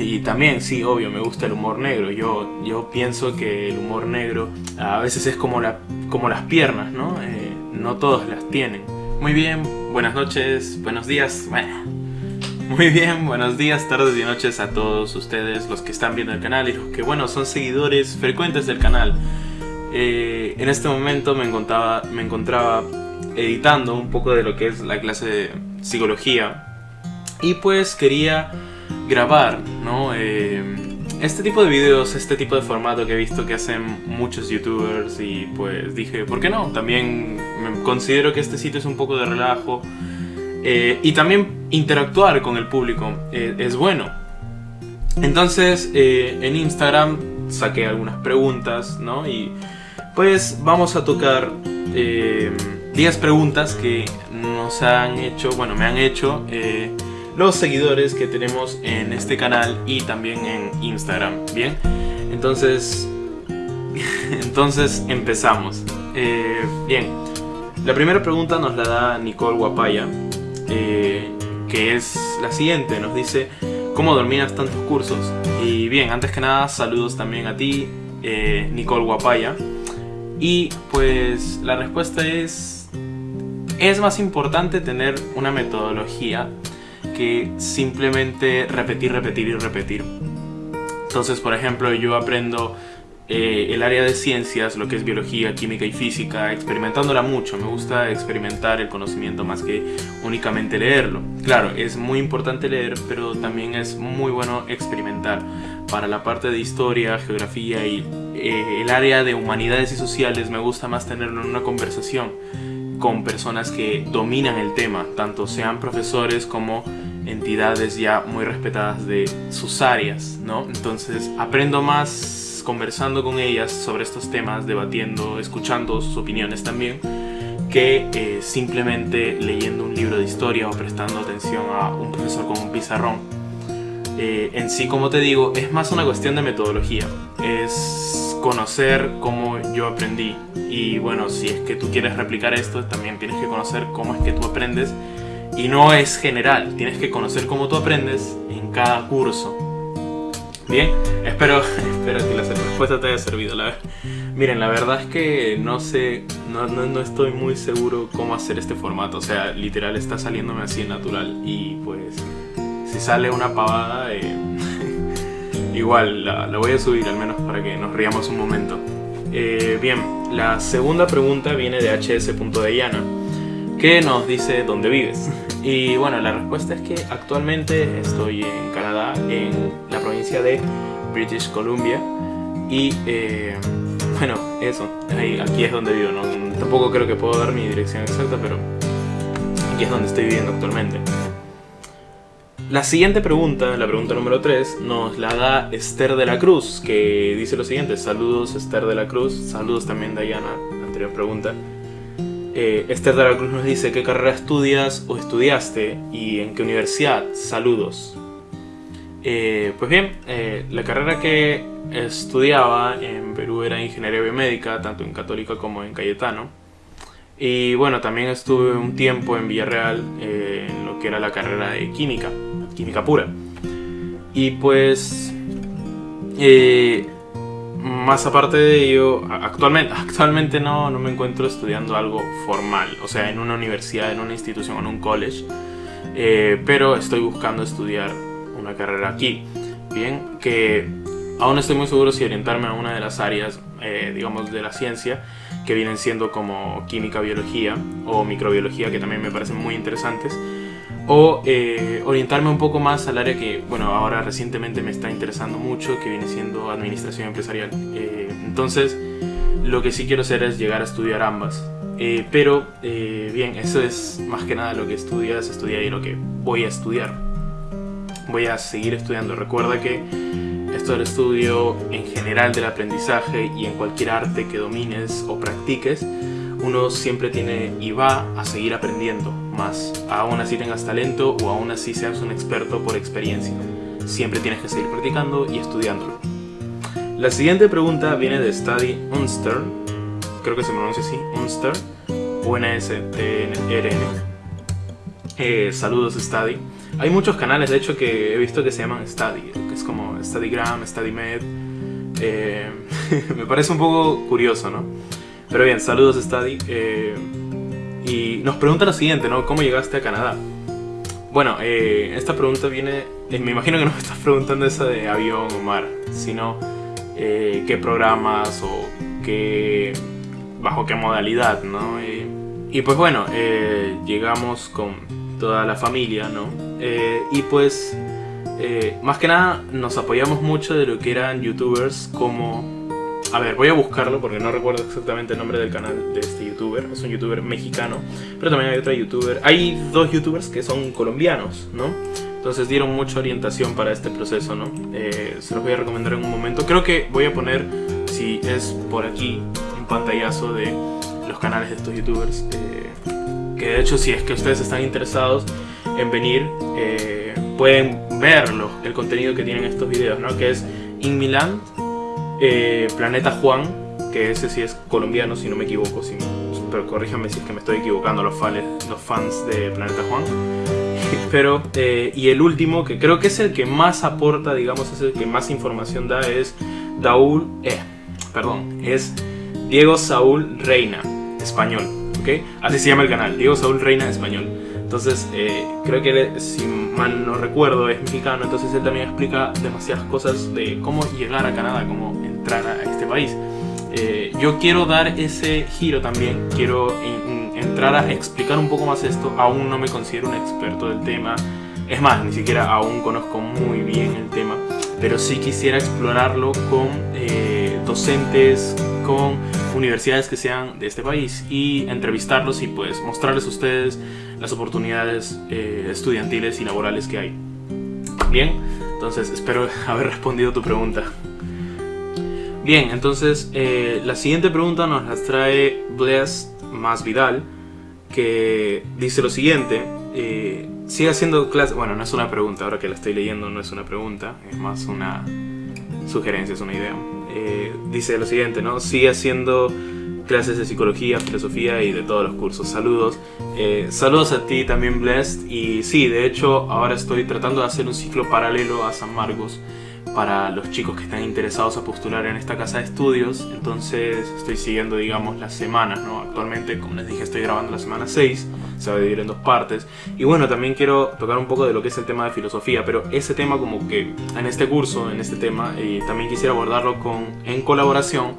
Y también, sí, obvio, me gusta el humor negro. Yo, yo pienso que el humor negro a veces es como, la, como las piernas, ¿no? Eh, no todos las tienen. Muy bien, buenas noches, buenos días. Muy bien, buenos días, tardes y noches a todos ustedes, los que están viendo el canal y los que, bueno, son seguidores frecuentes del canal. Eh, en este momento me encontraba, me encontraba editando un poco de lo que es la clase de psicología y pues quería grabar, ¿no? Eh, este tipo de videos, este tipo de formato que he visto que hacen muchos youtubers y pues dije, ¿por qué no? También considero que este sitio es un poco de relajo eh, y también interactuar con el público eh, es bueno. Entonces en Instagram saqué algunas preguntas, ¿no? Y pues vamos a tocar 10 preguntas que nos han hecho, bueno, me han hecho los seguidores que tenemos en este canal y también en Instagram, ¿bien? Entonces, entonces empezamos. Eh, bien, la primera pregunta nos la da Nicole Guapaya, eh, que es la siguiente, nos dice ¿Cómo dominas tantos cursos? Y bien, antes que nada, saludos también a ti, eh, Nicole Guapaya. Y pues la respuesta es... Es más importante tener una metodología que simplemente repetir, repetir y repetir. Entonces, por ejemplo, yo aprendo eh, el área de ciencias, lo que es biología, química y física, experimentándola mucho. Me gusta experimentar el conocimiento más que únicamente leerlo. Claro, es muy importante leer, pero también es muy bueno experimentar. Para la parte de historia, geografía y eh, el área de humanidades y sociales me gusta más tenerlo en una conversación con personas que dominan el tema, tanto sean profesores como entidades ya muy respetadas de sus áreas, ¿no? Entonces aprendo más conversando con ellas sobre estos temas, debatiendo, escuchando sus opiniones también, que eh, simplemente leyendo un libro de historia o prestando atención a un profesor con un pizarrón. Eh, en sí, como te digo, es más una cuestión de metodología, es conocer cómo yo aprendí y bueno, si es que tú quieres replicar esto, también tienes que conocer cómo es que tú aprendes y no es general, tienes que conocer cómo tú aprendes en cada curso. Bien, espero, espero que la respuesta te haya servido. La, miren, la verdad es que no sé, no, no, estoy muy seguro cómo hacer este formato. O sea, literal está saliéndome así natural y pues si sale una pavada, eh, igual la, voy a subir al menos para que nos riamos un momento. Eh, bien, la segunda pregunta viene de hs.deyana que nos dice dónde vives. Y bueno, la respuesta es que actualmente estoy en Canadá, en la provincia de British Columbia. Y eh, bueno, eso, aquí es donde vivo, ¿no? Tampoco creo que puedo dar mi dirección exacta, pero aquí es donde estoy viviendo actualmente. La siguiente pregunta, la pregunta número 3, nos la da Esther de la Cruz, que dice lo siguiente, saludos Esther de la Cruz, saludos también Diana, anterior pregunta. Eh, Esther de la Cruz nos dice qué carrera estudias o estudiaste y en qué universidad. Saludos. Eh, pues bien, eh, la carrera que estudiaba en Perú era Ingeniería Biomédica, tanto en Católica como en Cayetano. Y bueno, también estuve un tiempo en Villarreal en lo que era la carrera de Química, Química Pura. Y pues más aparte de ello, actualmente, actualmente no, no me encuentro estudiando algo formal, o sea, en una universidad, en una institución, en un college, eh, pero estoy buscando estudiar una carrera aquí. Bien, que aún estoy muy seguro si orientarme a una de las áreas, eh, digamos, de la ciencia, que vienen siendo como química, biología o microbiología, que también me parecen muy interesantes, o eh, orientarme un poco más al área que, bueno, ahora recientemente me está interesando mucho, que viene siendo administración empresarial. Eh, entonces, lo que sí quiero hacer es llegar a estudiar ambas. Eh, pero, bien, eso es más que nada lo que estudias, estudia y lo que voy a estudiar. Voy a seguir estudiando. Recuerda que esto del estudio en general del aprendizaje y en cualquier arte que domines o practiques, uno siempre tiene y va a seguir aprendiendo más, aún así tengas talento o aún así seas un experto por experiencia. Siempre tienes que seguir practicando y estudiándolo. La siguiente pregunta viene de Study Unster, creo que se pronuncia así, Unster, U-N-S-T-R-N. Eh, saludos Study. hay muchos canales, de hecho, que he visto que se llaman Study, que es como StudyGram, StudyMed. Eh, me parece un poco curioso, ¿no? Pero bien, saludos Study. Eh, y nos pregunta lo siguiente, ¿no? ¿Cómo llegaste a Canadá? Bueno, eh, esta pregunta viene... me imagino que no me estás preguntando esa de avión o mar, sino qué programas o qué... bajo qué modalidad, ¿no? y pues bueno, llegamos con toda la familia, ¿no? Eh, y pues, eh, más que nada, nos apoyamos mucho de lo que eran youtubers como... A ver, voy a buscarlo porque no recuerdo exactamente el nombre del canal de este youtuber. Es un youtuber mexicano, pero también hay otro youtuber. Hay dos youtubers que son colombianos, ¿no? Entonces dieron mucha orientación para este proceso, ¿no? Eh, se los voy a recomendar en un momento. Creo que voy a poner, si es por aquí, un pantallazo de los canales de estos youtubers que de hecho si es que ustedes están interesados en venir, eh, pueden verlo, el contenido que tienen estos videos, ¿no? Que es In Milan, eh, Planeta Juan, que ese sí es colombiano si no me equivoco, si, pero corríjanme si es que me estoy equivocando los fans, los fans de Planeta Juan. Pero, eh, y el último, que creo que es el que más aporta, digamos, es el que más información da, es Daúl, eh, perdón, es Diego Saúl Reina, español. Así se llama el canal, Diego Saúl Reina Español. Entonces, eh, creo que si mal no recuerdo, es mexicano, entonces él también explica demasiadas cosas de cómo llegar a Canadá, cómo entrar a este país. Eh, yo quiero dar ese giro también, quiero entrar a explicar un poco más esto, aún no me considero un experto del tema, es más, ni siquiera aún conozco muy bien el tema, pero sí quisiera explorarlo con eh, docentes, con universidades que sean de este país y entrevistarlos y pues mostrarles a ustedes las oportunidades eh, estudiantiles y laborales que hay. Bien, entonces espero haber respondido tu pregunta. Bien, entonces eh, la siguiente pregunta nos la trae Bless Más Vidal, que dice lo siguiente. Eh, sigue haciendo clases... Bueno, no es una pregunta, ahora que la estoy leyendo no es una pregunta, es más una sugerencia, es una idea. Eh, dice lo siguiente, ¿no? Sigue haciendo clases de psicología, filosofía y de todos los cursos. Saludos. Eh, saludos a ti también, Blessed. Y sí, de hecho, ahora estoy tratando de hacer un ciclo paralelo a San Marcos para los chicos que están interesados a postular en esta casa de estudios. Entonces estoy siguiendo, digamos, las semanas, ¿no? Actualmente, como les dije, estoy grabando la semana 6, se va a dividir en dos partes. Y bueno, también quiero tocar un poco de lo que es el tema de filosofía, pero ese tema como que en este curso, en este tema, y también quisiera abordarlo con, en colaboración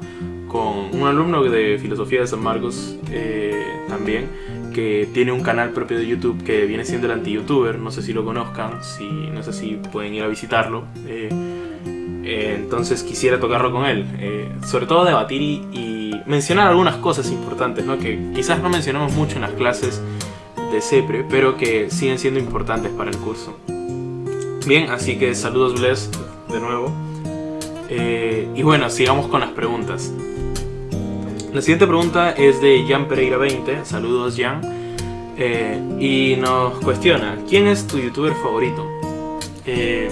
con un alumno de filosofía de San Marcos eh, también, que tiene un canal propio de YouTube que viene siendo el anti-youtuber, no sé si lo conozcan, si, no sé si pueden ir a visitarlo. Eh, eh, entonces quisiera tocarlo con él, eh, sobre todo debatir y, mencionar algunas cosas importantes, ¿no? que quizás no mencionamos mucho en las clases de CEPRE, pero que siguen siendo importantes para el curso. Bien, así que saludos Bless de nuevo. y bueno, sigamos con las preguntas. La siguiente pregunta es de Jan Pereira 20, saludos Jan, eh, y nos cuestiona, ¿quién es tu youtuber favorito? Eh,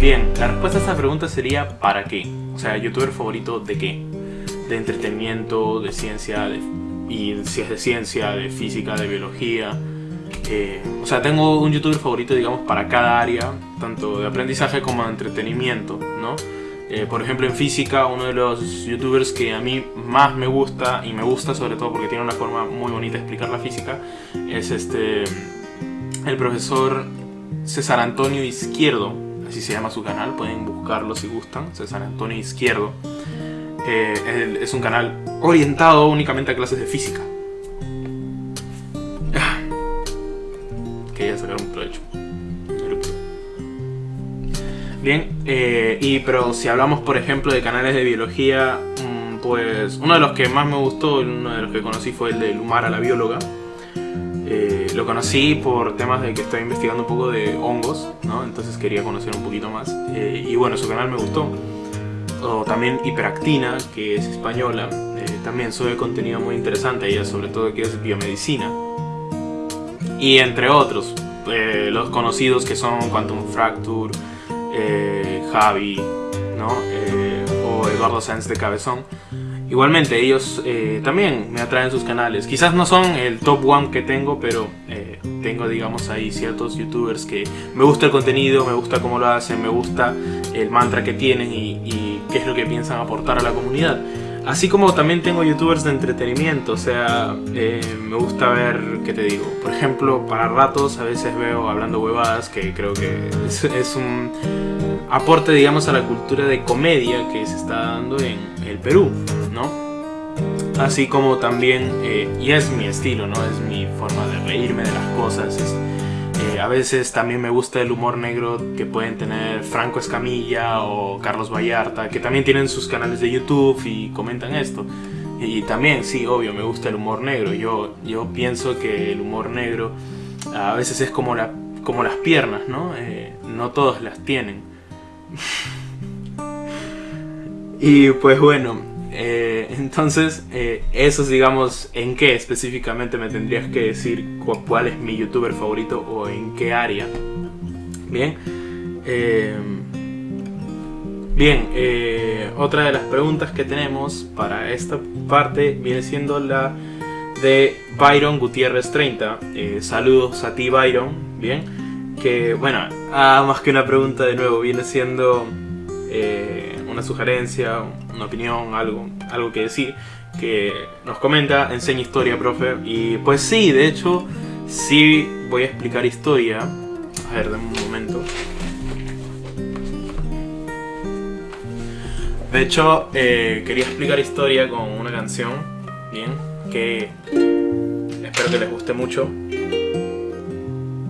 bien, la respuesta a esta pregunta sería ¿para qué? O sea, youtuber favorito de qué? De entretenimiento, de ciencia, y si es de ciencia, de física, de biología. Eh, o sea, tengo un youtuber favorito, digamos, para cada área, tanto de aprendizaje como de entretenimiento, ¿no? Eh, por ejemplo, en física, uno de los youtubers que a mí más me gusta, y me gusta sobre todo porque tiene una forma muy bonita de explicar la física, es este el profesor César Antonio Izquierdo, así se llama su canal, pueden buscarlo si gustan, César Antonio Izquierdo. Eh, es un canal orientado únicamente a clases de física. Ah, quería sacar un provecho. Bien, eh, y pero si hablamos por ejemplo de canales de biología, mm, pues uno de los que más me gustó, uno de los que conocí fue el de Lumara la bióloga. Eh, lo conocí por temas de que estaba investigando un poco de hongos, ¿no? entonces quería conocer un poquito más. Eh, y bueno, su canal me gustó. O también Hiperactina, que es española, también sube contenido muy interesante, ella sobre todo que es biomedicina. Y entre otros, los conocidos que son Quantum Fracture, eh, Javi, ¿no? Eh, o Eduardo Sáenz de Cabezón. Igualmente, ellos eh, también me atraen sus canales. Quizás no son el top one que tengo, pero tengo digamos ahí ciertos youtubers que me gusta el contenido, me gusta cómo lo hacen, me gusta el mantra que tienen y, y qué es lo que piensan aportar a la comunidad. Así como también tengo youtubers de entretenimiento, o sea, eh, me gusta ver, ¿qué te digo? Por ejemplo, para ratos a veces veo hablando huevadas, que creo que es, un aporte, digamos, a la cultura de comedia que se está dando en el Perú, ¿no? Así como también, eh, y es mi estilo, ¿no? Es mi forma de reírme de las cosas, eh, a veces también me gusta el humor negro que pueden tener Franco Escamilla o Carlos Vallarta, que también tienen sus canales de YouTube y comentan esto. Y también, sí, obvio, me gusta el humor negro. Yo, yo pienso que el humor negro a veces es como, la, como las piernas, ¿no? Eh, no todos las tienen. y pues bueno, eh, entonces, eh, eso es, digamos, en qué específicamente me tendrías que decir cuál es mi youtuber favorito o en qué área. Bien. Eh, bien, otra de las preguntas que tenemos para esta parte viene siendo la de Byron Gutiérrez 30. saludos a ti, Byron. Bien. Que, bueno, ah, más que una pregunta de nuevo, viene siendo una sugerencia, una opinión, algo, algo que decir, que nos comenta, enseña historia, profe. Y pues sí, de hecho, sí voy a explicar historia. A ver, denme un momento. De hecho, eh, quería explicar historia con una canción, bien, que espero que les guste mucho.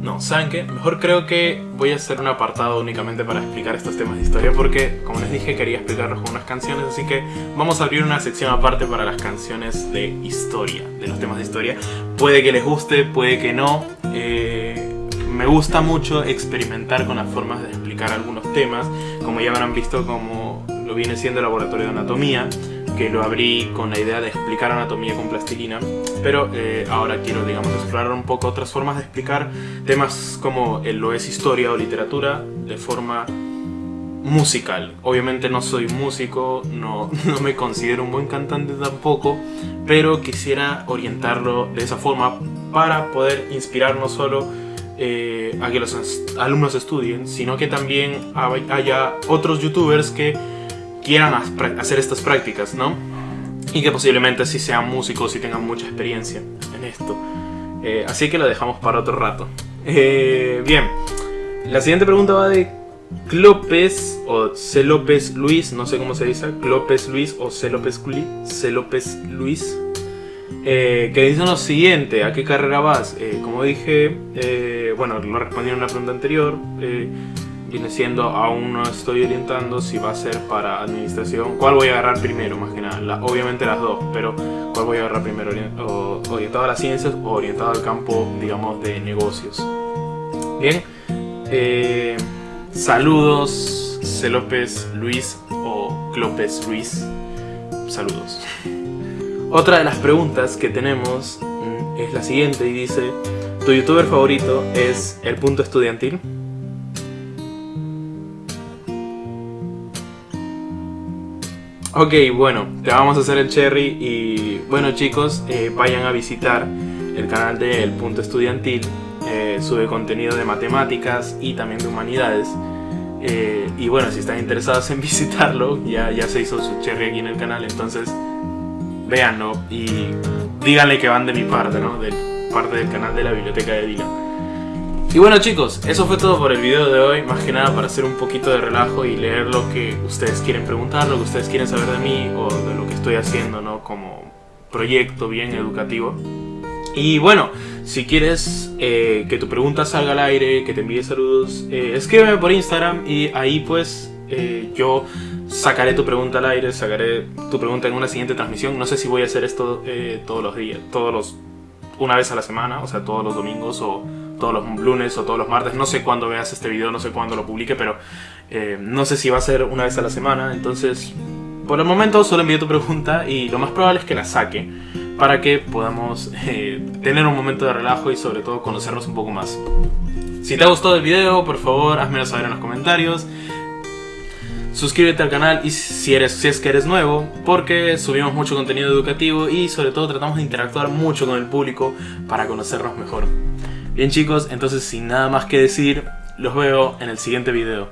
No, ¿saben qué? Mejor creo que voy a hacer un apartado únicamente para explicar estos temas de historia porque, como les dije, quería explicarlos con unas canciones, así que vamos a abrir una sección aparte para las canciones de historia, de los temas de historia. Puede que les guste, puede que no. Eh, me gusta mucho experimentar con las formas de explicar algunos temas, como ya habrán visto como lo viene siendo el laboratorio de anatomía, que lo abrí con la idea de explicar anatomía con plastilina, pero eh, ahora quiero, digamos, explorar un poco otras formas de explicar temas como lo es historia o literatura de forma musical. Obviamente no soy músico, no, no me considero un buen cantante tampoco, pero quisiera orientarlo de esa forma para poder inspirar no solo eh, a que los alumnos estudien, sino que también haya otros youtubers que quieran hacer estas prácticas, ¿no? Y que posiblemente sí sean músicos y tengan mucha experiencia en esto. Eh, así que lo dejamos para otro rato. Eh, bien, la siguiente pregunta va de Clopes o C. López Luis, no sé cómo se dice, Clopes Luis o C. López, C. López Luis, eh, que dice lo siguiente, ¿a qué carrera vas? como dije, bueno, lo respondí en una pregunta anterior, viene siendo, aún no estoy orientando si va a ser para administración, cuál voy a agarrar primero más que nada, obviamente las dos, pero cuál voy a agarrar primero, orientado a las ciencias o orientado al campo, digamos, de negocios. Bien, eh, saludos C. López Luis o Clópez Luis, saludos. Otra de las preguntas que tenemos mm, es la siguiente y dice, ¿tu youtuber favorito es El Punto Estudiantil? Ok, bueno, te vamos a hacer el cherry y bueno chicos, eh, vayan a visitar el canal de El Punto Estudiantil, eh, sube contenido de matemáticas y también de humanidades. Eh, y bueno, si están interesados en visitarlo, ya, ya se hizo su cherry aquí en el canal, entonces véanlo y díganle que van de mi parte, ¿no? De parte del canal de la biblioteca de Dylan. Y bueno chicos, eso fue todo por el video de hoy, más que nada para hacer un poquito de relajo y leer lo que ustedes quieren preguntar, lo que ustedes quieren saber de mí o de lo que estoy haciendo, ¿no? Como proyecto bien educativo. Y bueno, si quieres eh, que tu pregunta salga al aire, que te envíe saludos, eh, escríbeme por Instagram y ahí pues eh, yo sacaré tu pregunta al aire, sacaré tu pregunta en una siguiente transmisión. No sé si voy a hacer esto todos los días, todos los... una vez a la semana, o sea, todos los domingos o todos los lunes o todos los martes. No sé cuándo veas este video, no sé cuándo lo publique, pero eh, no sé si va a ser una vez a la semana. Entonces, por el momento solo envío tu pregunta y lo más probable es que la saque para que podamos eh, tener un momento de relajo y sobre todo conocernos un poco más. Si te ha gustado el video, por favor, házmelo saber en los comentarios. Suscríbete al canal y si, eres, si es que eres nuevo, porque subimos mucho contenido educativo y sobre todo tratamos de interactuar mucho con el público para conocernos mejor. Bien chicos, entonces sin nada más que decir, los veo en el siguiente video.